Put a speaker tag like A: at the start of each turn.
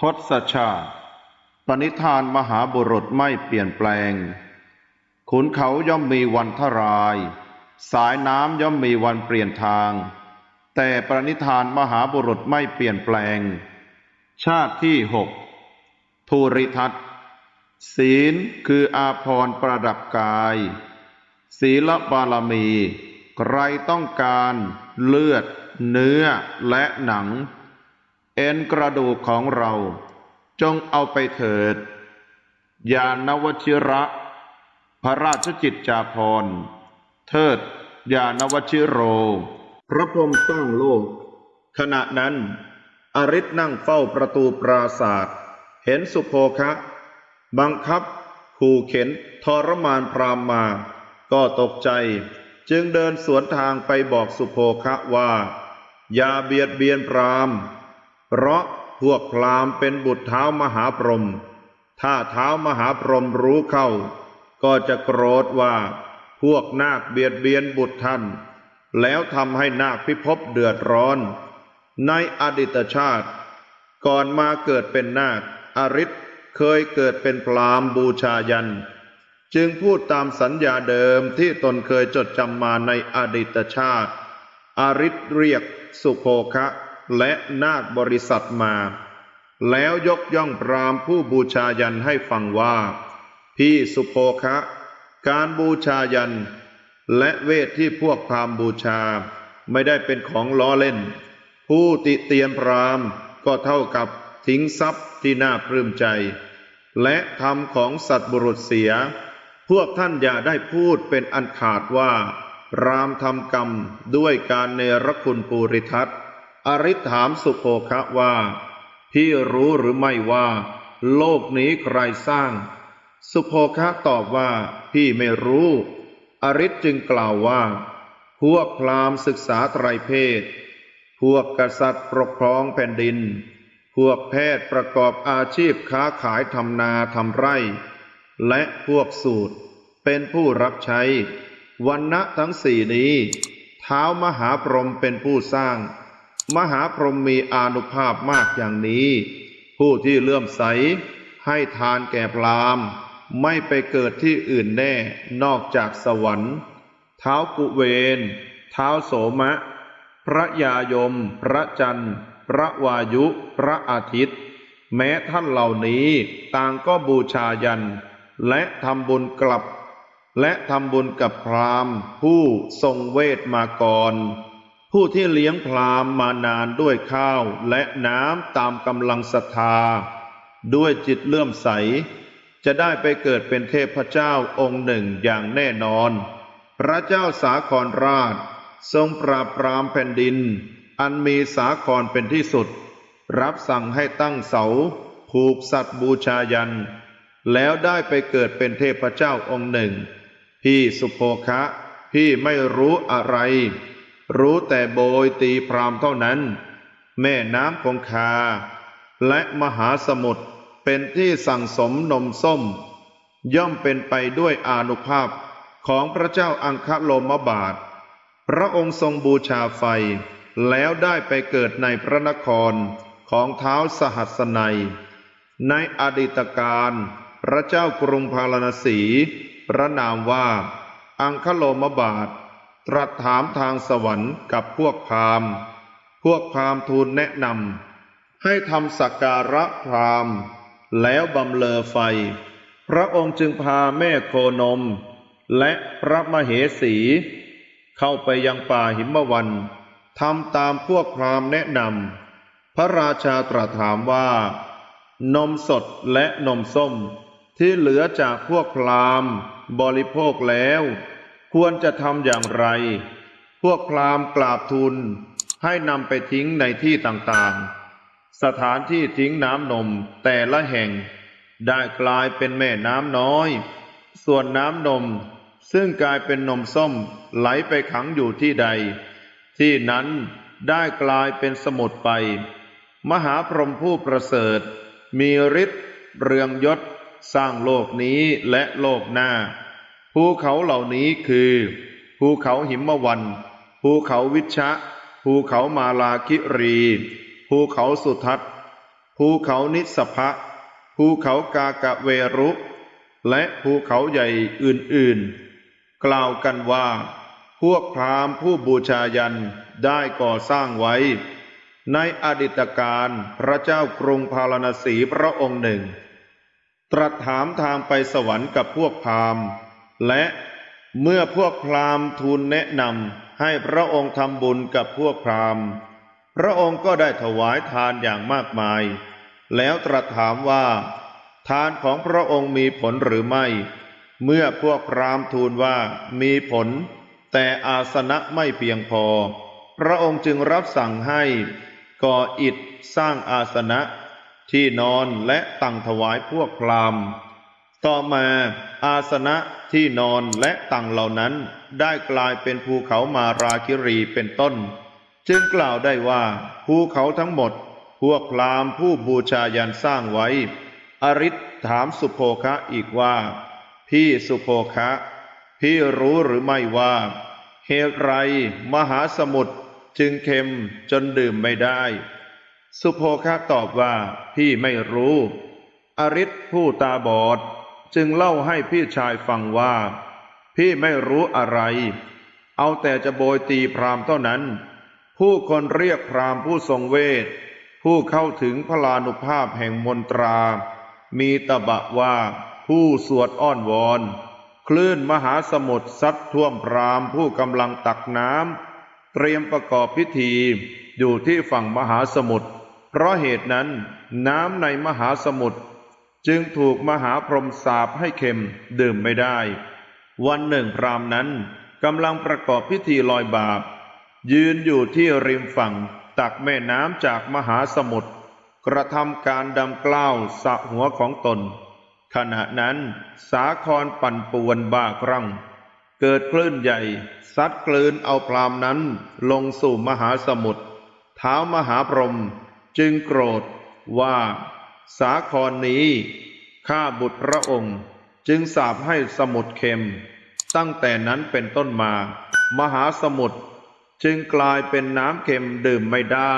A: ทศชาติ ปณิธานมหาบุรุษไม่เปลี่ยนแปลง ขุนเขาย่อมมีวันทราย สายน้ำย่อมมีวันเปลี่ยนทาง แต่ปณิธานมหาบุรุษไม่เปลี่ยนแปลง ชาติที่หกภูริทัตศีลคืออาภรณ์ประดับกาย ศีลบารมี ใครต้องการเลือด เนื้อและหนัง เอ็นกระดูกของเรา จงเอาไปเถิด ยานวชิระ พระราชจิตจาภรเทิด ยานวชิโร พระพรหมสร้างโลก ขณะนั้น อริศนั่งเฝ้าประตูปราศาสตร์เห็นสุโภคะ บังคับขู่เข็นทรมานพรามมา ก็ตกใจ จึงเดินสวนทางไปบอกสุโภคะว่า อย่าเบียดเบียนพราม เพราะพวกพรามเป็นบุตรเท้ามหาพรหมถ้าเท้ามหาพรหมรู้เข้า ก็จะโกรธว่า พวกนาคเบียดเบียนบุตรท่าน แล้วทำให้นาคพิภพเดือดร้อน ในอดีตชาติ ก่อนมาเกิดเป็นนาคอริศเคยเกิดเป็นพรามบูชายัน จึงพูดตามสัญญาเดิมที่ตนเคยจดจำมาในอดีตชาติ อริศเรียกสุโภคะ และนาคบริษัทมา แล้วยกย่องพรามผู้บูชายันให้ฟังว่า พี่สุโภคะ การบูชายัน และเวทที่พวกพรามบูชา ไม่ได้เป็นของล้อเล่น ผู้ติเตียนพรามก็เท่ากับทิ้งทรัพย์ที่น่าปลื้มใจ และทำของสัตว์บุรุษเสีย พวกท่านอย่าได้พูดเป็นอันขาดว่า รามทำกรรมด้วยการเนรคุณปูริทัต อริถามสุโภคะว่า พี่รู้หรือไม่ว่า โลกนี้ใครสร้าง สุโภคะตอบว่า พี่ไม่รู้ อริศจึงกล่าวว่า พวกพราหมณ์ศึกษาไตรเพศ พวกกษัตริย์ปกครองแผ่นดิน พวกแพทย์ประกอบอาชีพค้าขายทำนาทำไร่ และพวกสูตรเป็นผู้รับใช้วันณะทั้งสี่นี้ เท้ามหาพรหมเป็นผู้สร้าง มหาพรหมมีอานุภาพมากอย่างนี้ ผู้ที่เลื่อมใสให้ทานแก่พรามไม่ไปเกิดที่อื่นแน่นอกจากสวรรค์ เท้ากุเวน เท้าโสมะ พระยายม พระจันทร์ พระวายุ พระอาทิตย์ แม้ท่านเหล่านี้ต่างก็บูชายัน และทำบุญกลับ และทำบุญกับพรามผู้ทรงเวทมาก่อน ผู้ที่เลี้ยงพรามมานานด้วยข้าวและน้ำตามกำลังศรัทธา ด้วยจิตเลื่อมใส จะได้ไปเกิดเป็นเทพเจ้าองค์หนึ่งอย่างแน่นอน พระเจ้าสาครราช ทรงปราบปรามแผ่นดิน อันมีสาครเป็นที่สุด รับสั่งให้ตั้งเสา ผูกสัตว์บูชายัน แล้วได้ไปเกิดเป็นเทพเจ้าองค์หนึ่ง พี่สุโภคะ พี่ไม่รู้อะไร รู้แต่โบยตีพรามเท่านั้น แม่น้ำคงคา และมหาสมุทรเป็นที่สั่งสมนมส้ม ย่อมเป็นไปด้วยอานุภาพของพระเจ้าอังคโลมบาท พระองค์ทรงบูชาไฟ แล้วได้ไปเกิดในพระนครของเท้าสหัสนัย ในอดีตการพระเจ้ากรุงพาราณสี พระนามว่า อังคโลมบาท ตรัสถามทางสวรรค์กับพวกพราหมณ์ พวกพราหมณ์ทูลแนะนำให้ทำสักการะพราหมณ์ แล้วบำเลอไฟ พระองค์จึงพาแม่โคนม และพระมเหสี เข้าไปยังป่าหิมวันทำตามพวกพราหมณ์แนะนำพระราชาตรัสถามว่า นมสดและนมส้มที่เหลือจากพวกพราหมณ์บริโภคแล้ว ควรจะทำอย่างไร พวกพราหมณ์กราบทูลให้นำไปทิ้งในที่ต่างๆ สถานที่ทิ้งน้ำนมแต่ละแห่ง ได้กลายเป็นแม่น้ำน้อย ส่วนน้ำนมซึ่งกลายเป็นนมส้มไหลไปขังอยู่ที่ใด ที่นั้นได้กลายเป็นสมุทรไป มหาพรหมผู้ประเสริฐ มีฤทธิ์เรืองยศสร้างโลกนี้และโลกหน้า ภูเขาเหล่านี้คือ ภูเขาหิมวัน ภูเขาวิชะ ภูเขามาลาคิรี ภูเขาสุทัศภูเขานิสพะภูเขากากะเวรุ และภูเขาใหญ่อื่นๆ กล่าวกันว่า พวกพราหมณ์ผู้บูชายันได้ก่อสร้างไว้ ในอดีตการพระเจ้ากรุงพาราณสีพระองค์หนึ่ง ตรัสถามทางไปสวรรค์กับพวกพราหมณ์ และเมื่อพวกพราหมณ์ทูลแนะนำให้พระองค์ทำบุญกับพวกพราหมณ์ พระองค์ก็ได้ถวายทานอย่างมากมาย แล้วตรัสถามว่า ทานของพระองค์มีผลหรือไม่ เมื่อพวกพราหมณ์ทูลว่ามีผล แต่อาสนะไม่เพียงพอ พระองค์จึงรับสั่งให้ก่ออิฐสร้างอาสนะ ที่นอนและตั้งถวายพวกพราหมณ์ ต่อมาอาสนะที่นอนและตังเหล่านั้นได้กลายเป็นภูเขามาราคิรีเป็นต้น จึงกล่าวได้ว่าภูเขาทั้งหมด พวกพรามผู้บูชายันสร้างไว้ อริศถามสุโภคะอีกว่า พี่สุโภคะ พี่รู้หรือไม่ว่าเหตุไรมหาสมุทรจึงเค็มจนดื่มไม่ได้ สุโภคะตอบว่าพี่ไม่รู้ อริศผู้ตาบอด จึงเล่าให้พี่ชายฟังว่า พี่ไม่รู้อะไร เอาแต่จะโบยตีพรามเท่านั้น ผู้คนเรียกพรามผู้ทรงเวท ผู้เข้าถึงพลานุภาพแห่งมนตรา มีตบะว่าผู้สวดอ้อนวอน คลื่นมหาสมุทรซัดท่วมพรามผู้กำลังตักน้ำเตรียมประกอบพิธีอยู่ที่ฝั่งมหาสมุทรเพราะเหตุนั้นน้ำในมหาสมุทร จึงถูกมหาพรหมสาปให้เค็มดื่มไม่ได้ วันหนึ่งพรามนั้นกำลังประกอบพิธีลอยบาป ยืนอยู่ที่ริมฝั่งตักแม่น้ำจากมหาสมุทรกระทำการดำกล้าวสระหัวของตน ขณะนั้นสาครปั่นป่วนบ้าครั่ง เกิดคลื่นใหญ่ ซัดกลืนเอาพรามนั้นลงสู่มหาสมุทรเท้ามหาพรหมจึงโกรธว่า สาครนนี้ ข้าบุตรพระองค์จึงสาบให้สมุทรเค็ม ตั้งแต่นั้นเป็นต้นมา มหาสมุทรจึงกลายเป็นน้ำเค็มดื่มไม่ได้